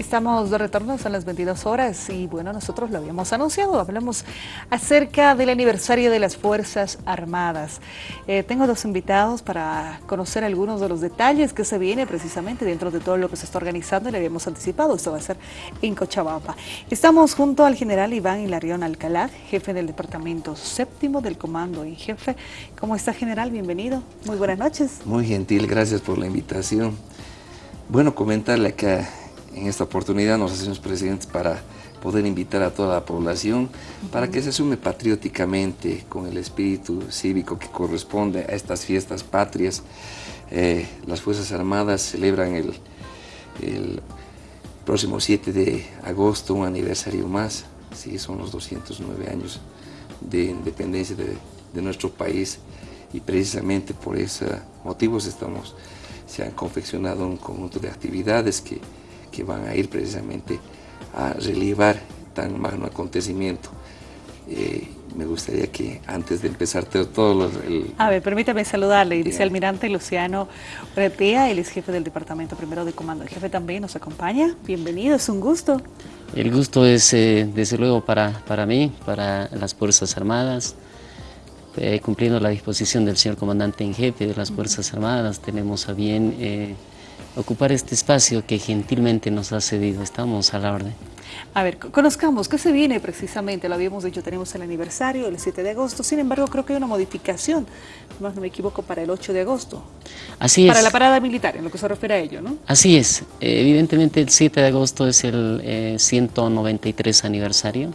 Estamos de retorno, son las 22 horas y bueno, nosotros lo habíamos anunciado, hablamos acerca del aniversario de las Fuerzas Armadas. Eh, tengo dos invitados para conocer algunos de los detalles que se viene precisamente dentro de todo lo que se está organizando y le habíamos anticipado, esto va a ser en Cochabamba. Estamos junto al general Iván Hilarión Alcalá, jefe del Departamento Séptimo del Comando en Jefe. ¿Cómo está general? Bienvenido, muy buenas noches. Muy gentil, gracias por la invitación. Bueno, comentarle que en esta oportunidad nos hacemos presentes para poder invitar a toda la población para que se sume patrióticamente con el espíritu cívico que corresponde a estas fiestas patrias. Eh, las Fuerzas Armadas celebran el, próximo 7 de agosto un aniversario más, sí, son los 209 años de independencia de, nuestro país y precisamente por esos motivos estamos, se han confeccionado un conjunto de actividades que que van a ir precisamente a relevar tan magno acontecimiento. Eh, me gustaría que antes de empezar todo lo, A ver, permítame saludarle, dice Almirante Luciano Retea, él es jefe del Departamento Primero de Comando. El jefe también nos acompaña, bienvenido, es un gusto. El gusto es eh, desde luego para, para mí, para las Fuerzas Armadas, eh, cumpliendo la disposición del señor comandante en jefe de las Fuerzas Armadas, tenemos a bien ocupar este espacio que gentilmente nos ha cedido. Estamos a la orden. A ver, conozcamos, ¿qué se viene precisamente? Lo habíamos dicho, tenemos el aniversario, el 7 de agosto, sin embargo creo que hay una modificación, más no me equivoco, para el 8 de agosto. Así es. Para la parada militar, en lo que se refiere a ello, ¿no? Así es. evidentemente el 7 de agosto es el 193 eh, aniversario.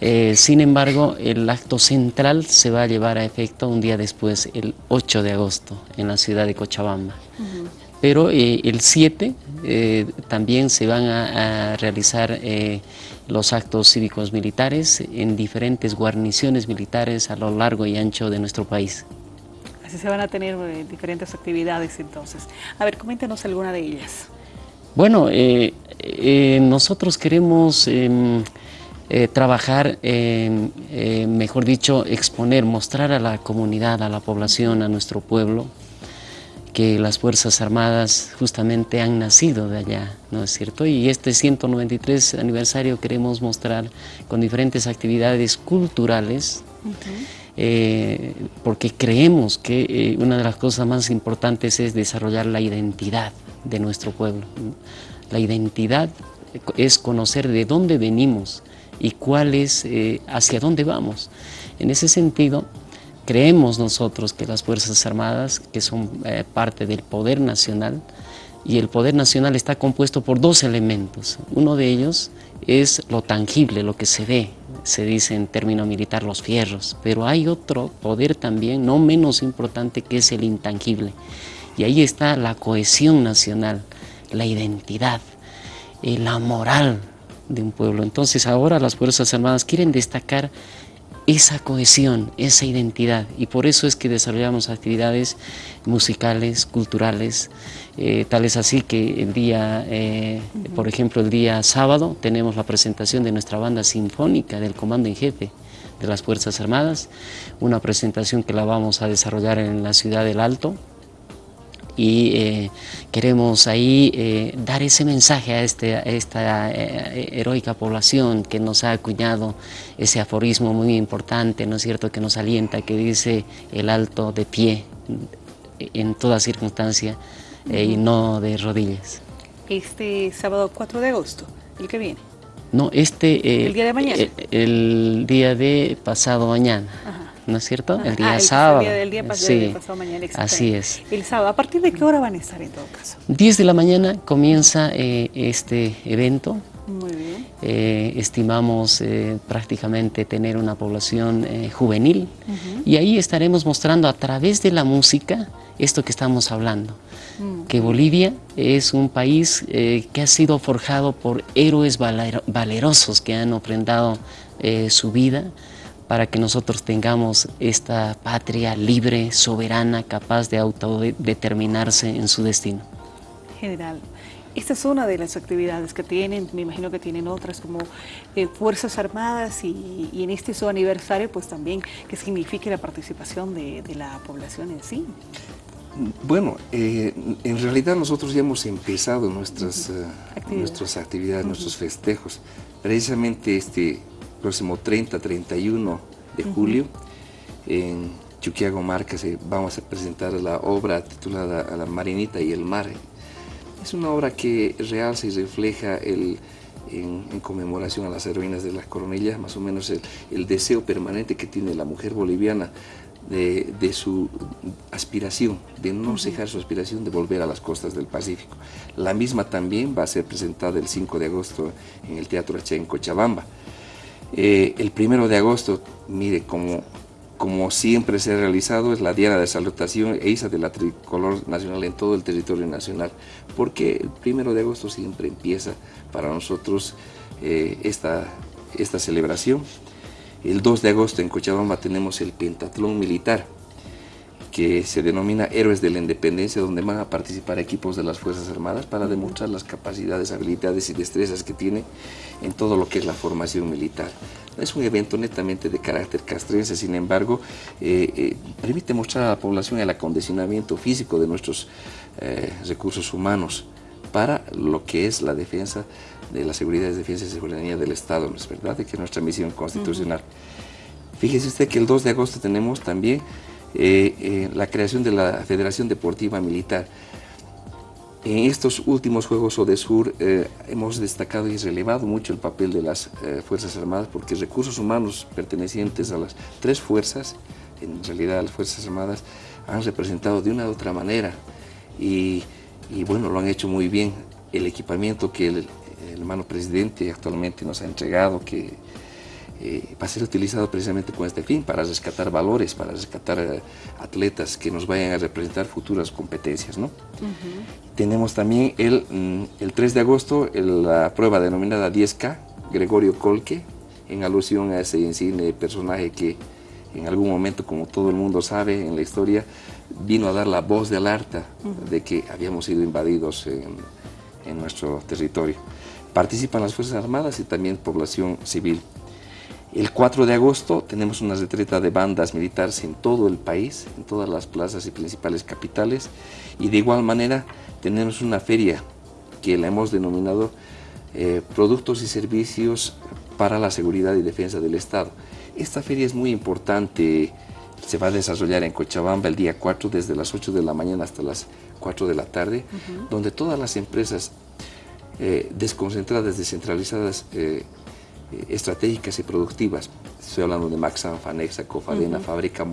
Eh, sin embargo, el acto central se va a llevar a efecto un día después, el 8 de agosto, en la ciudad de Cochabamba pero eh, el 7 eh, también se van a, realizar eh, los actos cívicos militares en diferentes guarniciones militares a lo largo y ancho de nuestro país. Así se van a tener diferentes actividades entonces. A ver, coméntenos alguna de ellas. Bueno, nosotros queremos em, trabajar, em, mejor dicho, exponer, mostrar a la comunidad, a la población, a nuestro pueblo, que las Fuerzas Armadas justamente han nacido de allá, ¿no es cierto? Y este 193 aniversario queremos mostrar con diferentes actividades culturales, eh, porque creemos que eh, una de las cosas más importantes es desarrollar la identidad de nuestro pueblo. La identidad es conocer de dónde venimos y cuál es, eh, hacia dónde vamos. En ese sentido, Creemos nosotros que las Fuerzas Armadas, que son eh, parte del poder nacional, y el poder nacional está compuesto por dos elementos. Uno de ellos es lo tangible, lo que se ve, se dice en término militar los fierros, pero hay otro poder también, no menos importante, que es el intangible. Y ahí está la cohesión nacional, la identidad, eh, la moral de un pueblo. Entonces ahora las Fuerzas Armadas quieren destacar esa cohesión, esa identidad. Y por eso es que desarrollamos actividades musicales, culturales, eh, tal es así que el día, eh, por ejemplo el día sábado tenemos la presentación de nuestra banda sinfónica del Comando en Jefe de las Fuerzas Armadas, una presentación que la vamos a desarrollar en la ciudad del Alto, y eh, queremos ahí eh, dar ese mensaje a, este, esta eh, heroica población que nos ha acuñado ese aforismo muy importante, ¿no es cierto?, que nos alienta, que dice el alto de pie en toda circunstancia y no de rodillas. Este sábado 4 de agosto, el que viene. No, este... ¿El día de mañana? El, día de pasado mañana. ¿No es cierto? el día sábado. El día, pasado mañana. Así es. El sábado, ¿a partir de qué hora van a estar en todo caso? 10 de la mañana comienza eh, este evento. Muy bien. Eh, estimamos eh, prácticamente tener una población juvenil y ahí estaremos mostrando a través de la música esto que estamos hablando, mm. que Bolivia es un país que ha sido forjado por héroes valerosos que han ofrendado su vida, para que nosotros tengamos esta patria libre, soberana, capaz de autodeterminarse en su destino. General, esta es una de las actividades que tienen, me imagino que tienen otras como eh, Fuerzas Armadas y, en este su aniversario pues también que signifique la participación de, la población en sí. Bueno, eh, en realidad nosotros ya hemos empezado nuestras, eh, nuestras actividades, nuestros festejos. Precisamente este próximo 30, 31 de julio, en Chuquiago Marca vamos a presentar la obra titulada a La Marinita y el Mar. Es una obra que realza y refleja el, en, conmemoración a las heroínas de las coronillas, más o menos el, deseo permanente que tiene la mujer boliviana de, su aspiración, de no cejar su aspiración de volver a las costas del Pacífico. La misma también va a ser presentada el 5 de agosto en el Teatro H en Cochabamba. Eh, el 1 de agosto, mire, como como siempre se ha realizado, es la diana de salutación e isa de la tricolor nacional en todo el territorio nacional, porque el primero de agosto siempre empieza para nosotros eh, esta, esta celebración. El 2 de agosto en Cochabamba tenemos el pentatlón militar, que se denomina Héroes de la Independencia, donde van a participar equipos de las Fuerzas Armadas para demostrar las capacidades, habilidades y destrezas que tiene en todo lo que es la formación militar. Es un evento netamente de carácter castrense, sin embargo, eh, eh, permite mostrar a la población el acondicionamiento físico de nuestros eh, recursos humanos para lo que es la defensa de la seguridad, defensa y seguridad del Estado, ¿no es verdad? De que es nuestra misión constitucional. Fíjese usted que el 2 de agosto tenemos también la creación de la Federación Deportiva Militar. En estos últimos Juegos Odesur eh, hemos destacado y relevado mucho el papel de las eh, Fuerzas Armadas porque recursos humanos pertenecientes a las tres fuerzas, en realidad las Fuerzas Armadas, han representado de una u otra manera y, bueno, lo han hecho muy bien. El equipamiento que el hermano presidente actualmente nos ha entregado, que eh, va a ser utilizado precisamente con este fin, para rescatar valores, para rescatar eh, atletas que nos vayan a representar futuras competencias. ¿no? Tenemos también el, mm, el 3 de agosto la prueba denominada 10K, Gregorio Colque, en alusión a ese insigne personaje que en algún momento, como todo el mundo sabe en la historia, vino a dar la voz de alerta de que habíamos sido invadidos en, en nuestro territorio. Participan las Fuerzas Armadas y también población civil. El 4 de agosto tenemos una retreta de bandas militares en todo el país, en todas las plazas y principales capitales, y de igual manera tenemos una feria que la hemos denominado eh, Productos y Servicios para la Seguridad y Defensa del Estado. Esta feria es muy importante, se va a desarrollar en Cochabamba el día 4 desde las 8 de la mañana hasta las 4 de la tarde, donde todas las empresas eh, desconcentradas, descentralizadas, eh, eh, estratégicas y productivas. Estoy hablando de Maxan, Fanexa, Cofadena, Fábrica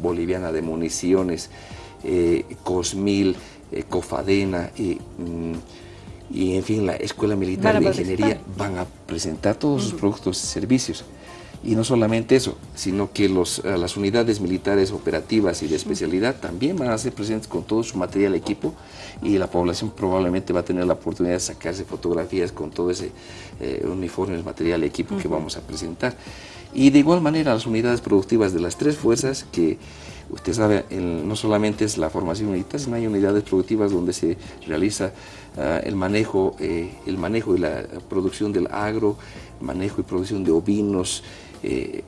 Boliviana de Municiones, eh, Cosmil, eh, Cofadena mm, y, en fin la Escuela Militar de Ingeniería van a presentar todos sus productos y servicios. Y no solamente eso, sino que los, eh, las unidades militares operativas y de especialidad también van a ser presentes con todo su material equipo y la población probablemente va a tener la oportunidad de sacarse fotografías con todo ese eh, uniforme, material equipo que vamos a presentar. Y de igual manera las unidades productivas de las tres fuerzas que usted sabe, no solamente es la formación militar, sino hay unidades productivas donde se realiza ah, el, manejo, eh, el manejo y la producción del agro, manejo y producción de ovinos, eh,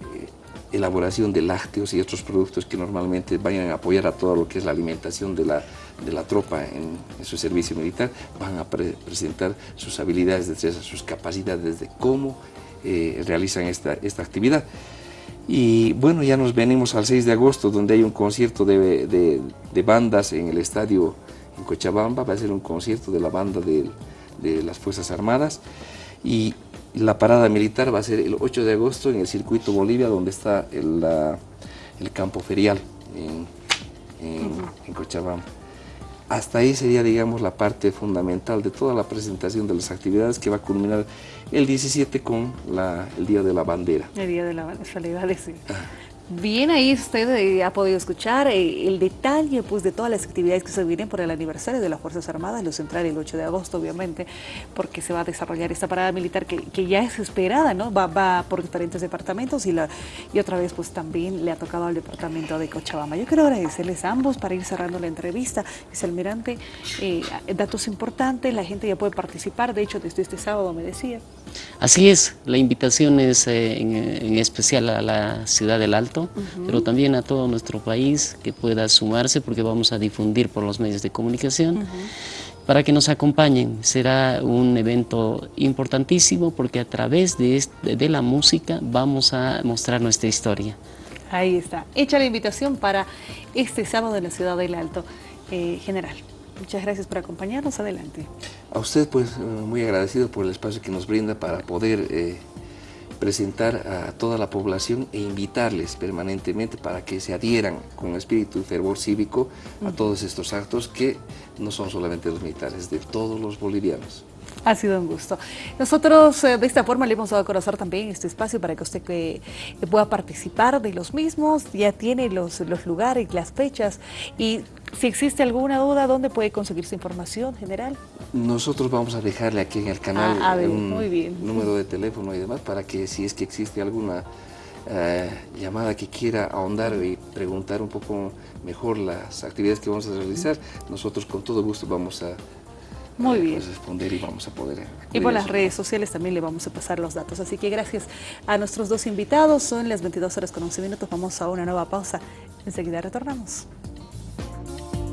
elaboración de lácteos y otros productos que normalmente vayan a apoyar a todo lo que es la alimentación de la, de la tropa en, su servicio militar, van a presentar sus habilidades, sus capacidades de cómo eh, realizan esta, esta actividad. Y bueno, ya nos venimos al 6 de agosto, donde hay un concierto de, de, bandas en el estadio en Cochabamba, va a ser un concierto de la banda de, de las Fuerzas Armadas. Y la parada militar va a ser el 8 de agosto en el circuito Bolivia, donde está el, el campo ferial en, en, Cochabamba. Hasta ahí sería, digamos, la parte fundamental de toda la presentación de las actividades que va a culminar el 17 con la, el Día de la Bandera. El Día de la Bandera, sí. Ah. Bien, ahí usted eh, ha podido escuchar eh, el detalle pues, de todas las actividades que se vienen por el aniversario de las Fuerzas Armadas, lo central el 8 de agosto, obviamente, porque se va a desarrollar esta parada militar que, ya es esperada, ¿no? Va, va, por diferentes departamentos y, la, y otra vez pues también le ha tocado al departamento de Cochabamba. Yo quiero agradecerles a ambos para ir cerrando la entrevista. Vicealmirante, eh, datos importantes, la gente ya puede participar, de hecho desde este sábado me decía. Así es, la invitación es en, en especial a la ciudad del Alto pero también a todo nuestro país que pueda sumarse porque vamos a difundir por los medios de comunicación. para que nos acompañen. Será un evento importantísimo porque a través de, de la música vamos a mostrar nuestra historia. Ahí está. Hecha la invitación para este sábado en la Ciudad del Alto. Eh, general, muchas gracias por acompañarnos. Adelante. A usted, pues, eh, muy agradecido por el espacio que nos brinda para poder eh, presentar a toda la población e invitarles permanentemente para que se adhieran con espíritu y fervor cívico a todos estos actos que no son solamente los militares, de todos los bolivianos. Ha sido un gusto. Nosotros eh, de esta forma le hemos dado a conocer también este espacio para que usted que, pueda participar de los mismos, ya tiene los, los lugares, las fechas y si existe alguna duda, ¿dónde puede conseguir su información general? Nosotros vamos a dejarle aquí en el canal ah, un número de teléfono y demás para que si es que existe alguna eh, llamada que quiera ahondar y preguntar un poco mejor las actividades que vamos a realizar, nosotros con todo gusto vamos a muy bien. responder y vamos a poder Y por las redes sociales también le vamos a pasar los datos. Así que gracias a nuestros dos invitados. Son las 22 horas con 11 minutos. Vamos a una nueva pausa. Enseguida retornamos.